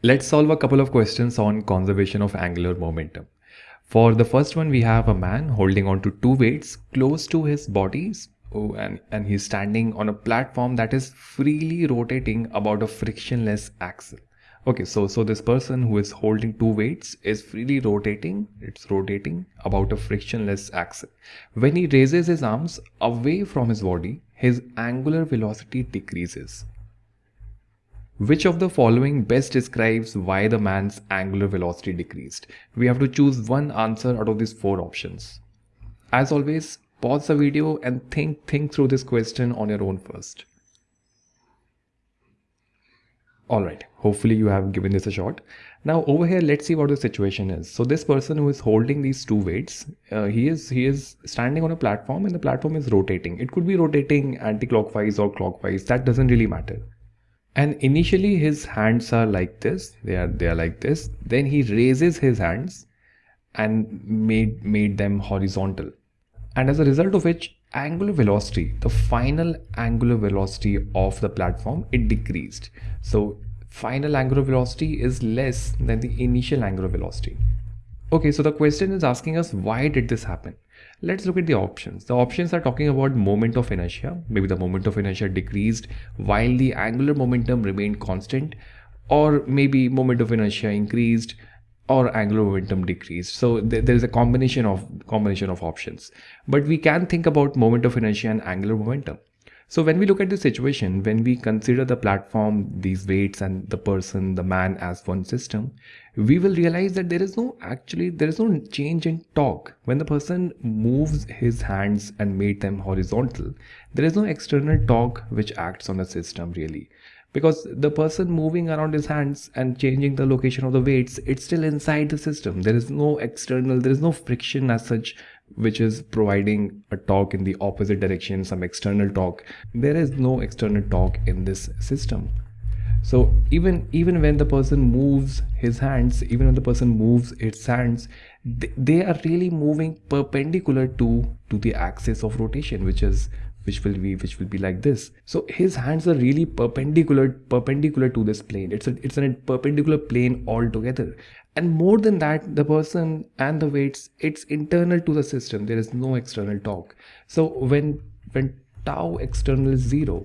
Let's solve a couple of questions on conservation of angular momentum. For the first one, we have a man holding on to two weights close to his body oh, and, and he's standing on a platform that is freely rotating about a frictionless axle. Okay, so, so this person who is holding two weights is freely rotating, it's rotating about a frictionless axle. When he raises his arms away from his body, his angular velocity decreases. Which of the following best describes why the man's angular velocity decreased? We have to choose one answer out of these four options. As always, pause the video and think, think through this question on your own first. Alright, hopefully you have given this a shot. Now over here, let's see what the situation is. So this person who is holding these two weights, uh, he is he is standing on a platform and the platform is rotating. It could be rotating anti-clockwise or clockwise. That doesn't really matter and initially his hands are like this. They are they are like this. Then he raises his hands and made made them horizontal. And as a result of which angular velocity the final angular velocity of the platform it decreased. So final angular velocity is less than the initial angular velocity. Okay so the question is asking us why did this happen Let's look at the options. The options are talking about moment of inertia. Maybe the moment of inertia decreased while the angular momentum remained constant or maybe moment of inertia increased or angular momentum decreased. So th there is a combination of combination of options. But we can think about moment of inertia and angular momentum. So when we look at the situation, when we consider the platform, these weights and the person, the man as one system, we will realize that there is no actually, there is no change in torque. When the person moves his hands and made them horizontal, there is no external torque which acts on the system really because the person moving around his hands and changing the location of the weights it's still inside the system there is no external there is no friction as such which is providing a torque in the opposite direction some external torque there is no external torque in this system. So even even when the person moves his hands even when the person moves its hands they, they are really moving perpendicular to to the axis of rotation which is which will be which will be like this. So his hands are really perpendicular perpendicular to this plane. It's a it's a perpendicular plane altogether and more than that the person and the weights it's internal to the system. There is no external torque. So when when tau external is zero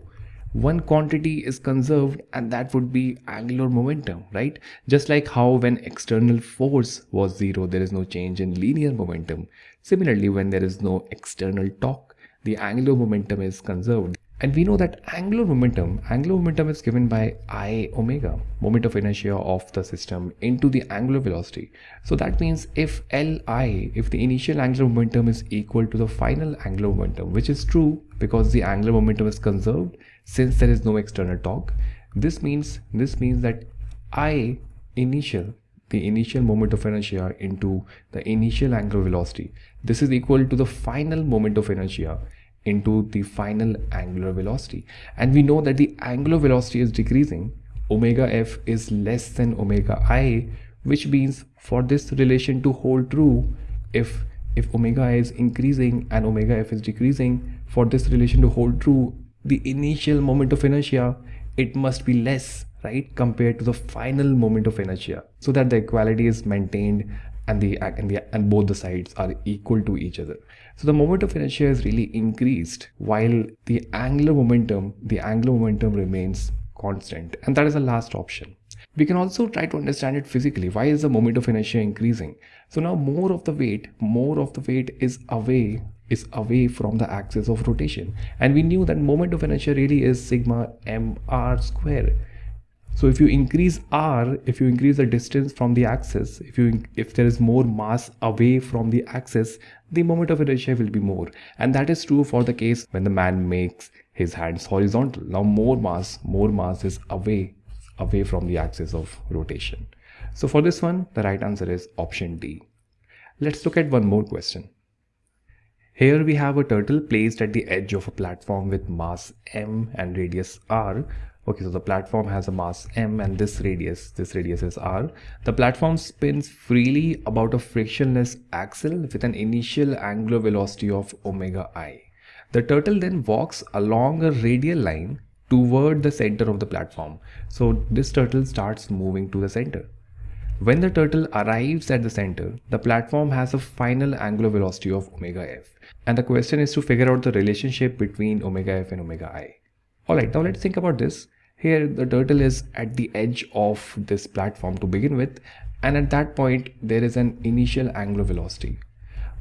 one quantity is conserved and that would be angular momentum right? Just like how when external force was zero there is no change in linear momentum. Similarly when there is no external torque the angular momentum is conserved and we know that angular momentum, angular momentum is given by I omega, moment of inertia of the system into the angular velocity. So that means if Li, if the initial angular momentum is equal to the final angular momentum, which is true because the angular momentum is conserved since there is no external torque, this means, this means that I initial the initial moment of inertia into the initial angular velocity. This is equal to the final moment of inertia into the final angular velocity. And we know that the angular velocity is decreasing. Omega f is less than omega i which means for this relation to hold true if if omega i is increasing and omega f is decreasing for this relation to hold true the initial moment of inertia it must be less right compared to the final moment of inertia. So that the equality is maintained and the and the and both the sides are equal to each other. So the moment of inertia is really increased while the angular momentum the angular momentum remains constant. And that is the last option. We can also try to understand it physically. Why is the moment of inertia increasing? So now more of the weight more of the weight is away is away from the axis of rotation. And we knew that moment of inertia really is sigma m r square so if you increase r if you increase the distance from the axis if you if there is more mass away from the axis the moment of inertia will be more. And that is true for the case when the man makes his hands horizontal. Now more mass more mass is away away from the axis of rotation. So for this one the right answer is option d. Let's look at one more question. Here we have a turtle placed at the edge of a platform with mass m and radius r okay so the platform has a mass m and this radius this radius is r the platform spins freely about a frictionless axle with an initial angular velocity of omega i the turtle then walks along a radial line toward the center of the platform. So this turtle starts moving to the center. When the turtle arrives at the center, the platform has a final angular velocity of omega f. And the question is to figure out the relationship between omega f and omega i. Alright, now let's think about this. Here the turtle is at the edge of this platform to begin with and at that point there is an initial angular velocity.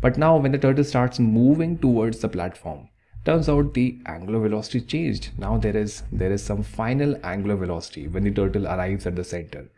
But now when the turtle starts moving towards the platform, turns out the angular velocity changed. Now there is there is some final angular velocity when the turtle arrives at the center.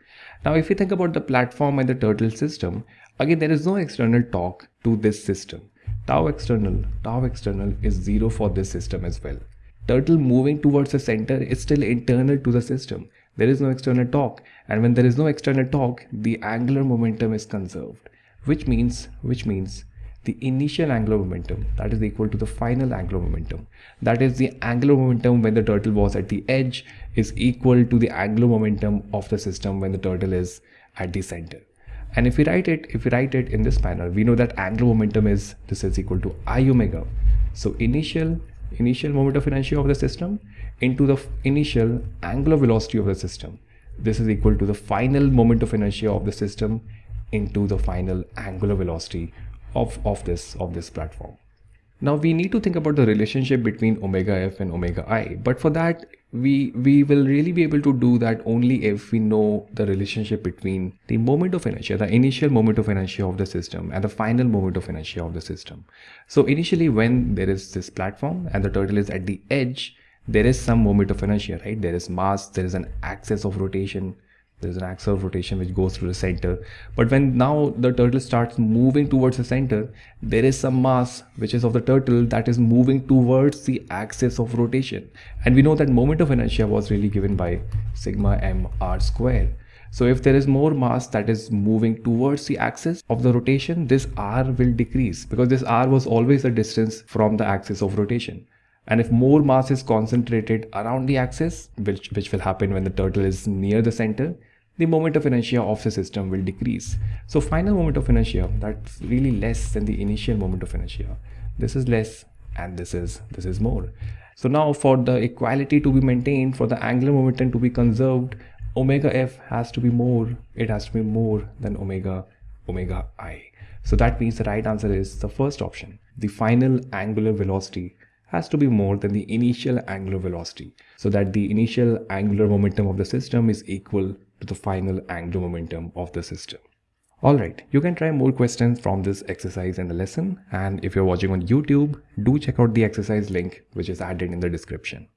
Now if we think about the platform and the turtle system, again there is no external torque to this system. Tau external, tau external is zero for this system as well. Turtle moving towards the center is still internal to the system. There is no external torque. And when there is no external torque, the angular momentum is conserved, which means, which means the initial angular momentum that is equal to the final angular momentum. That is the angular momentum when the turtle was at the edge is equal to the angular momentum of the system when the turtle is at the center. And if we write it if we write it in this manner we know that angular momentum is this is equal to i omega. So initial initial moment of inertia of the system into the initial angular velocity of the system this is equal to the final moment of inertia of the system into the final angular velocity of, of this of this platform. Now we need to think about the relationship between omega f and omega i, but for that we we will really be able to do that only if we know the relationship between the moment of inertia, the initial moment of inertia of the system and the final moment of inertia of the system. So initially when there is this platform and the turtle is at the edge, there is some moment of inertia, right? There is mass, there is an axis of rotation, there's an axis of rotation which goes through the center. But when now the turtle starts moving towards the center there is some mass which is of the turtle that is moving towards the axis of rotation. And we know that moment of inertia was really given by sigma m r square. So if there is more mass that is moving towards the axis of the rotation this r will decrease because this r was always the distance from the axis of rotation and if more mass is concentrated around the axis, which, which will happen when the turtle is near the center, the moment of inertia of the system will decrease. So final moment of inertia, that's really less than the initial moment of inertia. This is less and this is this is more. So now for the equality to be maintained, for the angular momentum to be conserved, omega f has to be more, it has to be more than omega omega i. So that means the right answer is the first option. The final angular velocity has to be more than the initial angular velocity so that the initial angular momentum of the system is equal to the final angular momentum of the system. Alright, you can try more questions from this exercise in the lesson and if you're watching on YouTube, do check out the exercise link which is added in the description.